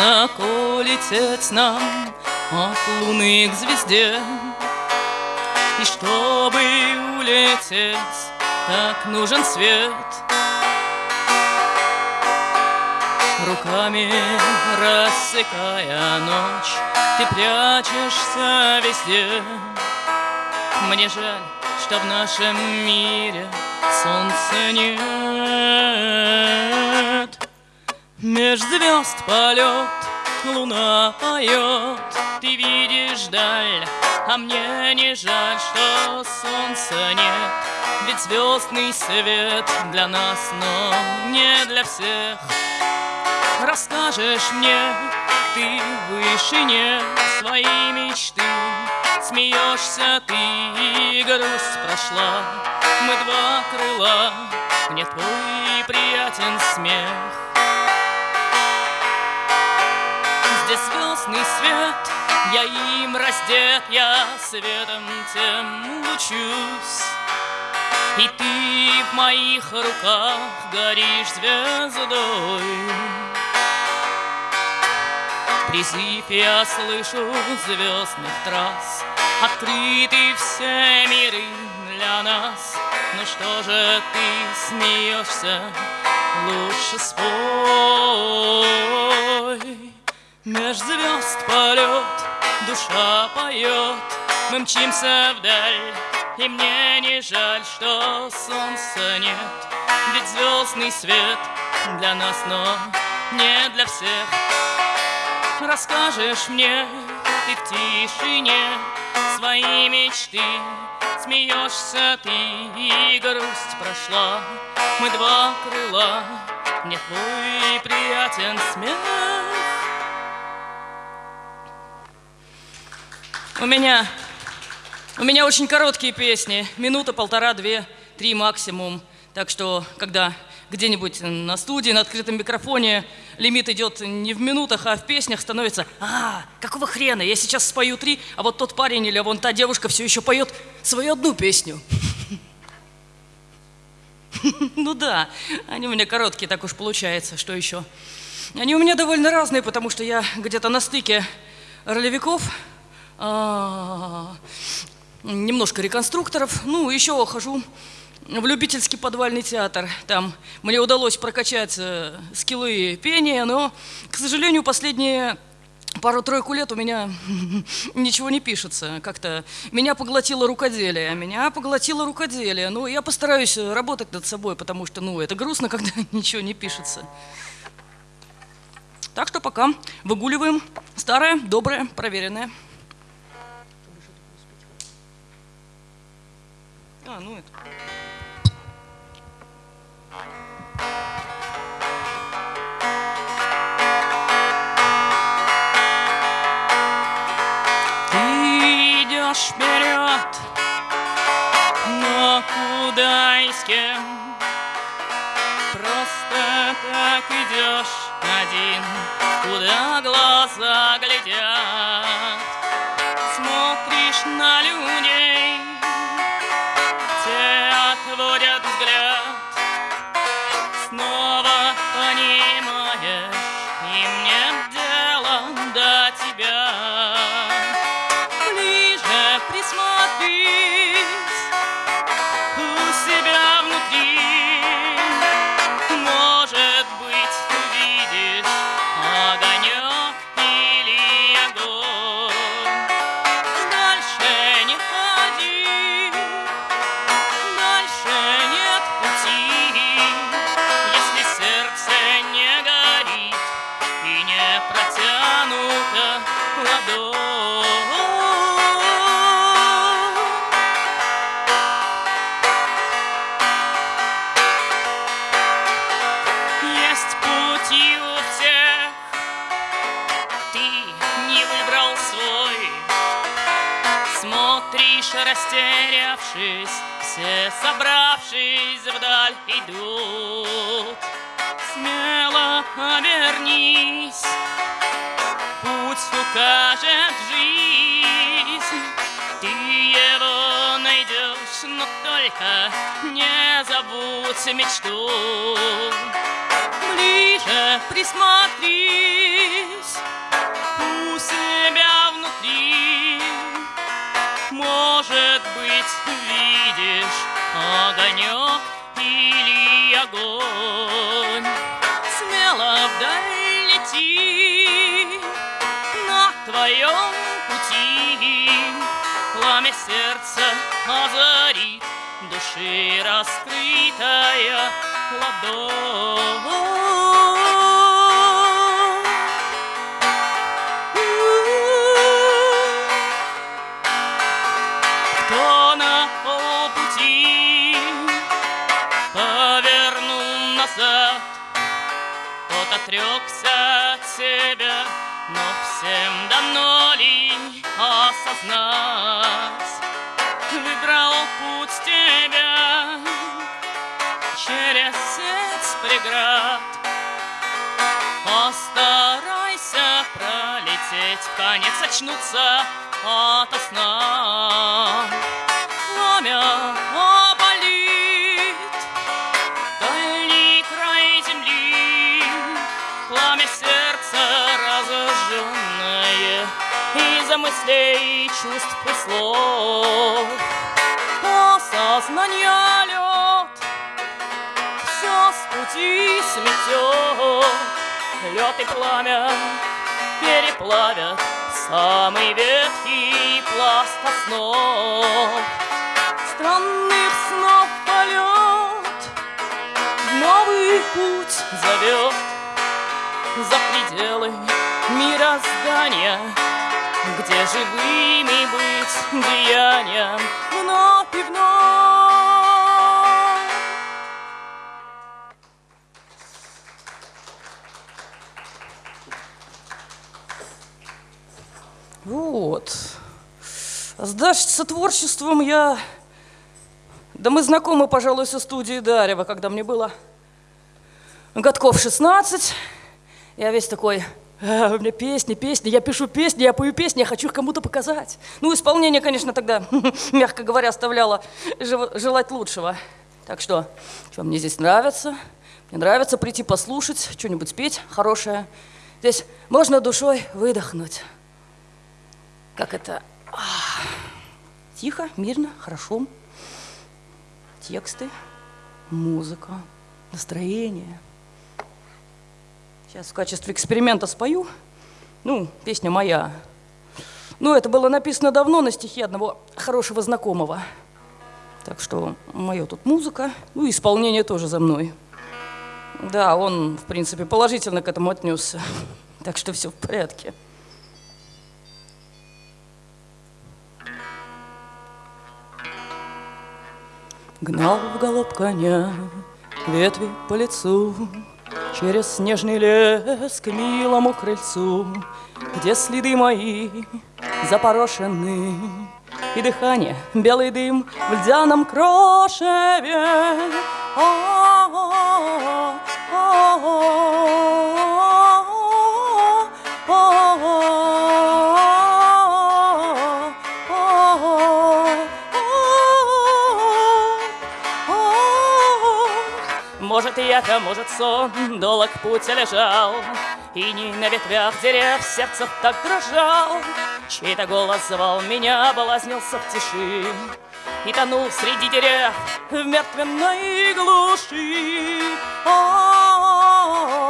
Высоко лететь нам от луны к звезде. И чтобы улететь, так нужен свет. Руками рассекая ночь Ты прячешься везде. Мне жаль, что в нашем мире солнца нет Меж звезд полет, луна поет. Ты видишь даль, а мне не жаль, что солнца нет. Ведь звездный свет для нас, но не для всех. Расскажешь мне, ты в вышине своей мечты. Смеешься ты, и грусть прошла. Мы два крыла, мне твой приятен смех Звездный свет, я им раздет Я светом тем лучусь. И ты в моих руках горишь звездой. Призыв я слышу звездных трасс. Открыты все миры для нас. Ну что же ты смеешься? Лучше спой Меж звезд полет, душа поет. Мы мчимся вдаль И мне не жаль, что солнца нет. Ведь звездный свет для нас, но не для всех. Расскажешь мне ты в тишине свои мечты. Смеешься ты, и грусть прошла. Мы два крыла, мне твой приятен смех У меня, у меня очень короткие песни, минута, полтора, две, три максимум. Так что, когда где-нибудь на студии, на открытом микрофоне лимит идет не в минутах, а в песнях, становится, а, какого хрена, я сейчас спою три, а вот тот парень или вон та девушка все еще поет свою одну песню. Ну да, они у меня короткие, так уж получается, что еще. Они у меня довольно разные, потому что я где-то на стыке ролевиков, немножко реконструкторов, ну, еще хожу в любительский подвальный театр. Там мне удалось прокачать э, скиллы пения, но, к сожалению, последние пару-тройку лет у меня ничего не пишется. Как-то меня поглотило рукоделие, меня поглотило рукоделие. Ну, я постараюсь работать над собой, потому что, ну, это грустно, когда ничего не пишется. Так что пока выгуливаем старое, доброе, проверенное. А, ну это. Ты идешь вперед, но куда и с кем? Просто так идешь один, куда глаза глядят. Смотришь на людей, Смотришь, растерявшись, все собравшись вдаль идут. Смело обернись, путь укажет жизнь. Ты его найдешь, но только не забудь мечту. Ближе присмотрись может быть, видишь огонек или огонь. Смело вдаль лети на твоем пути, пламя сердца озарит души раскрытая ладонь. Отрекся от себя, но всем давно ли осознать? Выбрал путь тебя через сеть преград. Постарайся пролететь, конец очнуться ото сна. Пламя мыслей, чувств и слов. Осознание лед все с пути сметет. Лед и пламя переплавят самый ветхий пласт основ. Странных снов полет новый путь зовет за пределы мироздания где живыми быть деянием вновь и вновь. Вот. С Дашей творчеством я... Да мы знакомы, пожалуй, со студией Дарева, когда мне было годков 16. Я весь такой у меня песни, песни, я пишу песни, я пою песни, я хочу их кому-то показать. Ну, исполнение, конечно, тогда, мягко говоря, оставляло желать лучшего. Так что, что мне здесь нравится? Мне нравится прийти послушать, что-нибудь спеть хорошее. Здесь можно душой выдохнуть. Как это? Ах, тихо, мирно, хорошо. Тексты, музыка, настроение – Сейчас в качестве эксперимента спою. Ну, песня моя. Ну, это было написано давно на стихи одного хорошего знакомого. Так что мое тут музыка, ну, исполнение тоже за мной. Да, он, в принципе, положительно к этому отнесся. Так что все в порядке. Гнал в голуб коня ветви по лицу, Через снежный лес к милому крыльцу, Где следы мои запорошены, И дыхание, белый дым в льдяном крошеве. Может, яко, может, сон, долг путь лежал, И не на ветвях дерев сердце так дрожал. Чей-то голос звал меня, облазнился в тиши, И тонул среди дерев в мертвенной глуши. О -о -о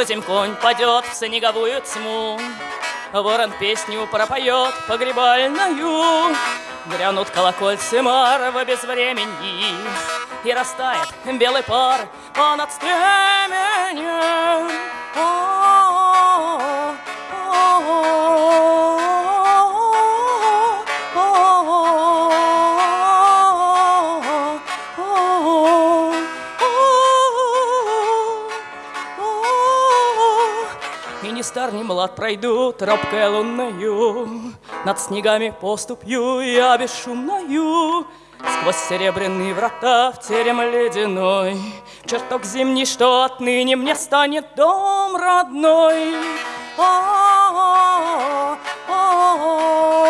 Тозем конь падет в снеговую тьму, Ворон песню пропоет погребальную, Грянут колокольцы марва без времени, И растает белый пар понад стременем. Стар, ни млад пройду тропкой лунною, Над снегами поступью я бесшумною, Сквозь серебряные врата в терем ледяной, Чертог зимний, что отныне мне станет дом родной. А-а-а, а-а-а.